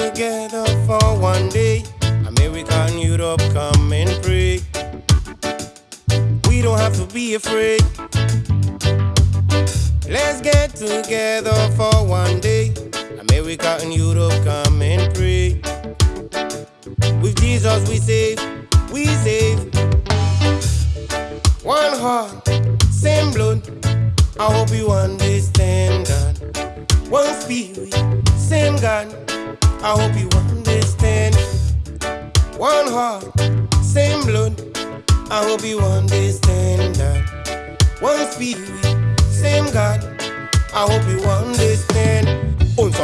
together for one day. America and Europe come and pray. We don't have to be afraid. Let's get together for one day. America and Europe come and pray. With Jesus we save, we save. One heart, same blood. I hope you understand that. One spirit, same God. I hope you understand. One heart, same blood. I hope you understand that. One spirit, same God. I hope you understand.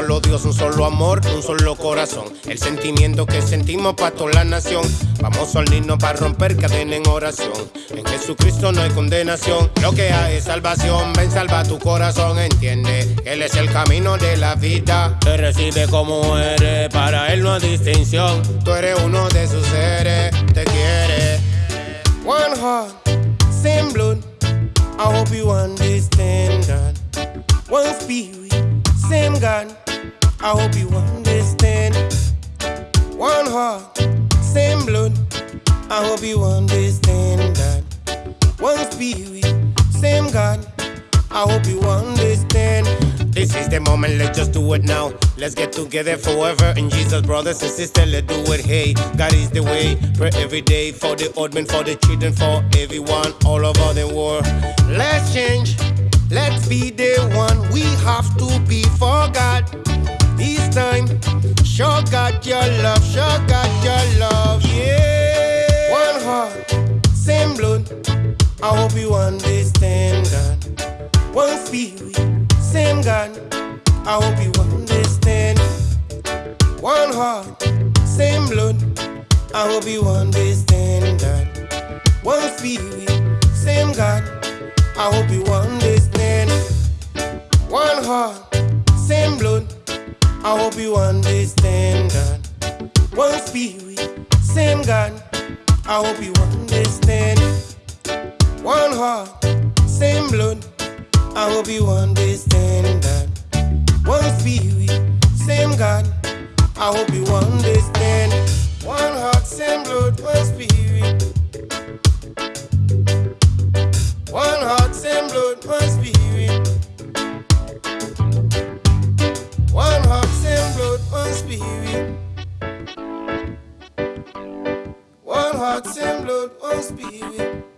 Dios, un solo amor, un solo corazón. El sentimiento que sentimos para toda la nación. Vamos a unirnos para romper cadena en oración. En Jesucristo no hay condenación. Lo que hay es salvación. Ven, salva tu corazón. Entiende, Él es el camino de la vida. Te recibe como eres. Para Él no hay distinción. Tú eres uno de sus seres. Te quiere. One heart, same blood. I hope you understand that. One spirit, same God. I hope you understand. One heart, same blood. I hope you understand that. One spirit, same God. I hope you understand. This is the moment, let's just do it now. Let's get together forever. And Jesus, brothers and sisters, let's do it. Hey, God is the way. Pray every day for the old men, for the children, for everyone all over the world. Let's change. Let's be the one. We have to be for God. This time, show God your love, show God your love. Yeah. One heart, same blood. I hope you understand that. One spirit, same God. I hope you understand. One heart, same blood. I hope you understand that. One spirit, same God. I hope you understand. One heart. I hope you understand that. One spirit, same God. I hope you understand. One heart, same blood. I hope you understand that. Heart, same blood, one spirit.